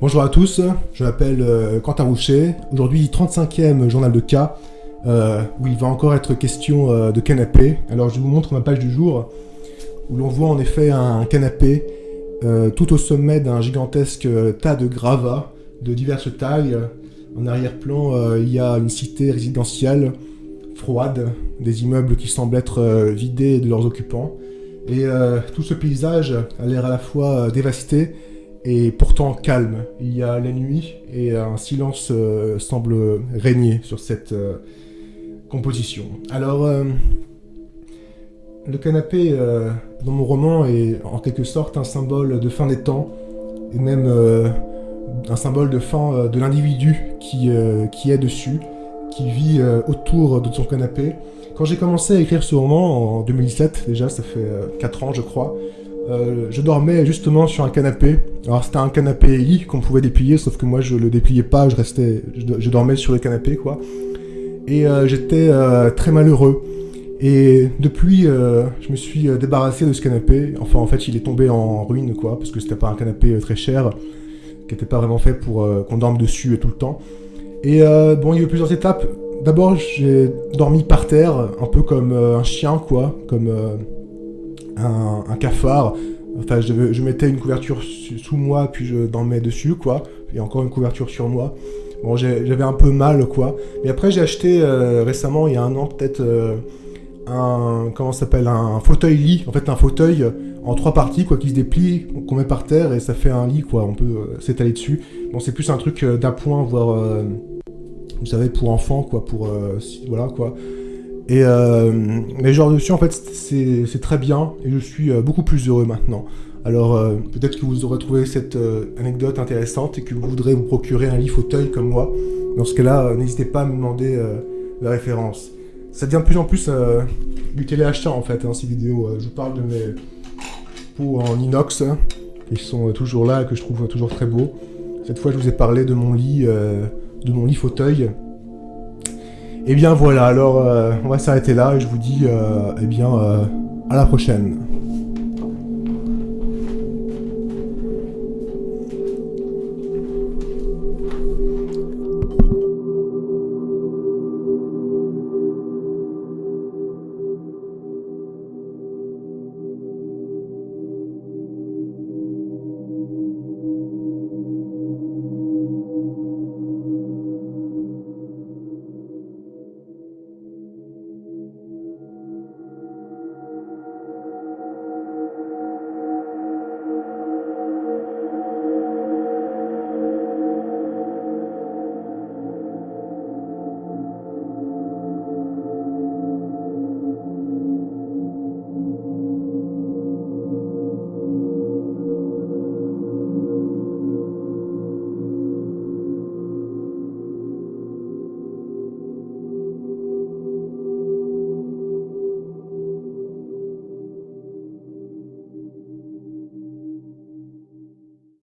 Bonjour à tous, je m'appelle euh, Quentin Roucher. Aujourd'hui, 35e journal de cas, euh, où il va encore être question euh, de canapé. Alors je vous montre ma page du jour, où l'on voit en effet un canapé tout au sommet d'un gigantesque tas de gravats de diverses tailles. En arrière-plan, il y a une cité résidentielle froide, des immeubles qui semblent être vidés de leurs occupants. Et tout ce paysage a l'air à la fois dévasté et pourtant calme. Il y a la nuit et un silence euh, semble régner sur cette euh, composition. Alors, euh, le canapé dans mon roman est en quelque sorte un symbole de fin des temps et même un symbole de fin de l'individu qui, qui est dessus, qui vit autour de son canapé. Quand j'ai commencé à écrire ce roman en 2017, déjà ça fait 4 ans je crois, euh, je dormais justement sur un canapé. Alors c'était un canapé lit qu'on pouvait déplier, sauf que moi je le dépliais pas, je restais, je, dormais sur le canapé quoi. Et euh, j'étais euh, très malheureux. Et depuis, je me suis débarrassé de ce canapé. Enfin en fait il est tombé en ruine quoi, parce que c'était pas un canapé très cher, qui était pas vraiment fait pour qu'on dorme dessus tout le temps. Et bon il y a eu plusieurs étapes. D'abord j'ai dormi par terre, un peu comme un chien quoi, comme un, cafard. Enfin, je, mettais une couverture sous moi, puis je dormais dessus, quoi. Et encore une couverture sur moi. Bon, j'avais un peu mal, quoi. Mais après, j'ai acheté euh, récemment, il y a un an, peut-être, euh, un... Comment s'appelle Un fauteuil-lit. En fait, un fauteuil en trois parties, quoi, qui se déplie, qu'on met par terre, et ça fait un lit, quoi. On peut euh, s'étaler dessus. Bon, c'est plus un truc d'appoint, voire... vous savez, pour enfants, quoi, pour... voilà, quoi. Et euh, mais genre dessus, en fait, c'est très bien, et je suis euh, beaucoup plus heureux maintenant. Alors, euh, peut-être que vous aurez trouvé cette euh, anecdote intéressante et que vous voudrez vous procurer un lit fauteuil comme moi. Dans ce cas-là, n'hésitez pas à me demander la référence. Ça devient de plus en plus du téléachat, en fait, hein, ces vidéos. je vous parle de mes pots en inox, hein, qui sont toujours là et que je trouve toujours très beaux. Cette fois, je vous ai parlé de mon lit, de mon lit fauteuil, et eh bien voilà, alors euh, on va s'arrêter là et je vous dis euh, eh bien euh, à la prochaine.